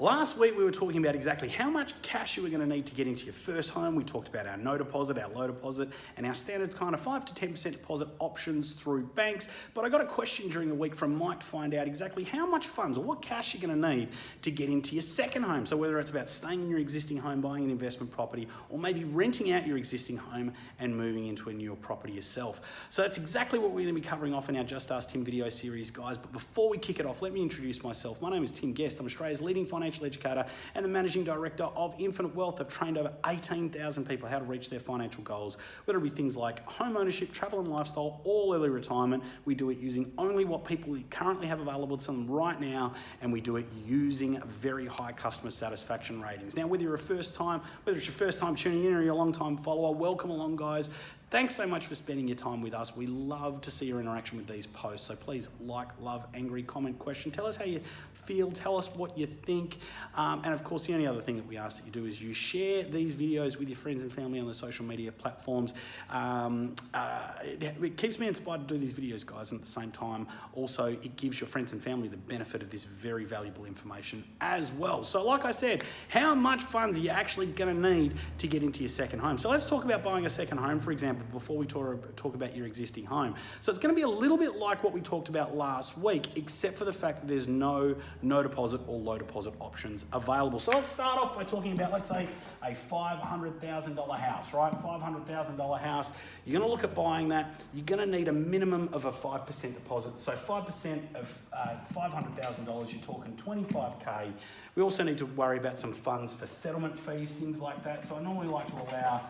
Last week we were talking about exactly how much cash you were going to need to get into your first home. We talked about our no deposit, our low deposit, and our standard kind of 5 to 10% deposit options through banks. But I got a question during the week from Mike to find out exactly how much funds or what cash you're going to need to get into your second home. So whether it's about staying in your existing home, buying an investment property, or maybe renting out your existing home and moving into a newer property yourself. So that's exactly what we're going to be covering off in our Just Ask Tim video series, guys. But before we kick it off, let me introduce myself. My name is Tim Guest. I'm Australia's leading financial financial educator and the managing director of Infinite Wealth. I've trained over 18,000 people how to reach their financial goals, whether it be things like home ownership, travel and lifestyle, all early retirement. We do it using only what people currently have available to them right now, and we do it using very high customer satisfaction ratings. Now, whether you're a first time, whether it's your first time tuning in or you're a long time follower, welcome along, guys. Thanks so much for spending your time with us. We love to see your interaction with these posts. So please like, love, angry, comment, question. Tell us how you feel. Tell us what you think. Um, and of course, the only other thing that we ask that you do is you share these videos with your friends and family on the social media platforms. Um, uh, it, it, keeps me inspired to do these videos, guys. And at the same time, also it gives your friends and family the benefit of this very valuable information as well. So like I said, how much funds are you actually going to need to get into your second home? So let's talk about buying a second home, for example before we talk, talk about your existing home. So it's going to be a little bit like what we talked about last week, except for the fact that there's no no deposit or low deposit options available. So let's start off by talking about, let's say, a $500,000 house, right? $500,000 house. You're going to look at buying that. You're going to need a minimum of a 5% deposit. So 5% of uh, $500,000, you're talking 25K. We also need to worry about some funds for settlement fees, things like that. So I normally like to allow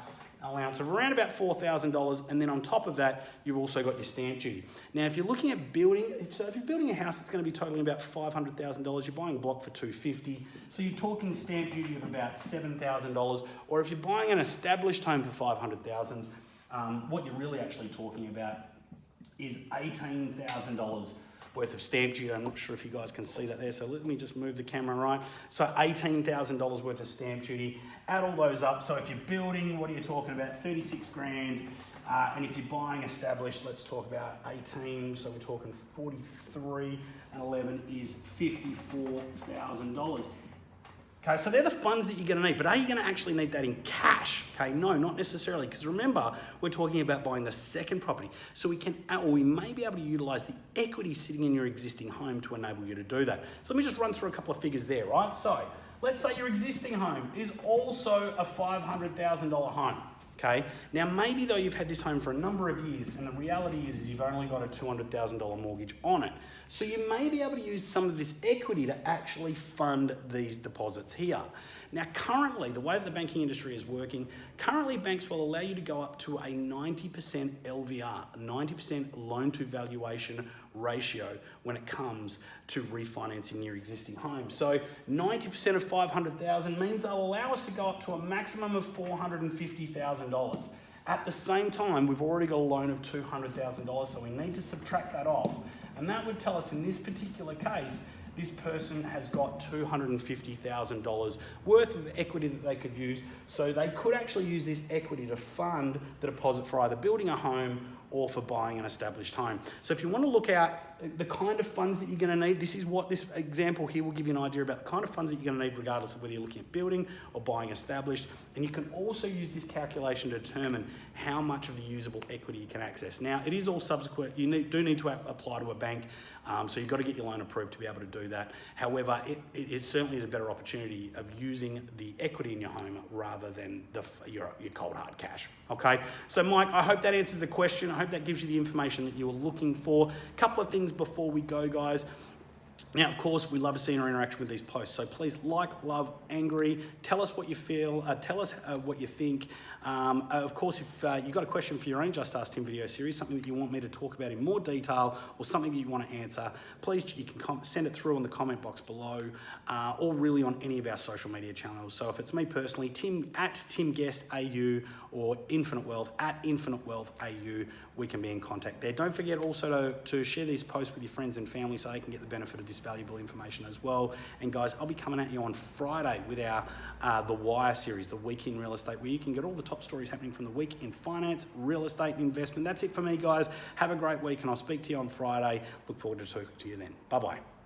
allowance of around about $4,000 and then on top of that you've also got your stamp duty. Now if you're looking at building, so if you're building a house it's going to be totaling about $500,000, you're buying a block for 250 so you're talking stamp duty of about $7,000 or if you're buying an established home for 500,000 um, what you're really actually talking about is $18,000 worth of stamp duty. I'm not sure if you guys can see that there, so let me just move the camera right. So $18,000 worth of stamp duty. Add all those up. So if you're building, what are you talking about? 36 grand. Uh, and if you're buying established, let's talk about 18. So we're talking 43 and 11 is $54,000. Okay, so they're the funds that you're going to need, but are you going to actually need that in cash? Okay, no, not necessarily, because remember, we're talking about buying the second property. So we can, uh, or we may be able to utilize the equity sitting in your existing home to enable you to do that. So let me just run through a couple of figures there, right? So let's say your existing home is also a $500,000 home. Okay. Now, maybe though you've had this home for a number of years, and the reality is, you've only got a $200,000 mortgage on it. So you may be able to use some of this equity to actually fund these deposits here. Now, currently, the way that the banking industry is working, currently banks will allow you to go up to a 90% LVR, 90% loan to valuation ratio when it comes to refinancing your existing home. So 90% of 500,000 means they'll allow us to go up to a maximum of $450,000. At the same time, we've already got a loan of $200,000, so we need to subtract that off. And that would tell us in this particular case this person has got $250,000 worth of equity that they could use. So they could actually use this equity to fund the deposit for either building a home or for buying an established home. So if you want to look at the kind of funds that you're going to need, this is what this example here will give you an idea about the kind of funds that you're going to need regardless of whether you're looking at building or buying established. And you can also use this calculation to determine how much of the usable equity you can access. Now, it is all subsequent. You need, do need to apply to a bank, um, so you've got to get your loan approved to be able to do that. However, it, it is certainly is a better opportunity of using the equity in your home rather than the, your, your cold hard cash. Okay, so Mike, I hope that answers the question. I hope that gives you the information that you were looking for. A couple of things before we go, guys. Now, of course, we love to see your interaction with these posts. So please like, love, angry. Tell us what you feel. Uh, tell us uh, what you think. Um, uh, of course, if uh, you've got a question for your own Just Ask Tim video series, something that you want me to talk about in more detail or something that you want to answer, please you can send it through in the comment box below uh, or really on any of our social media channels. So if it's me personally, Tim at Tim Guest AU or Infinite Wealth at Infinite Wealth AU, we can be in contact there. Don't forget also to, to share these posts with your friends and family so they can get the benefit of this valuable information as well. And guys, I'll be coming at you on Friday with our uh, The Wire series, the Week in Real Estate, where you can get all the top stories happening from the week in finance, real estate, investment. That's it for me, guys. Have a great week, and I'll speak to you on Friday. Look forward to talking to you then. Bye bye.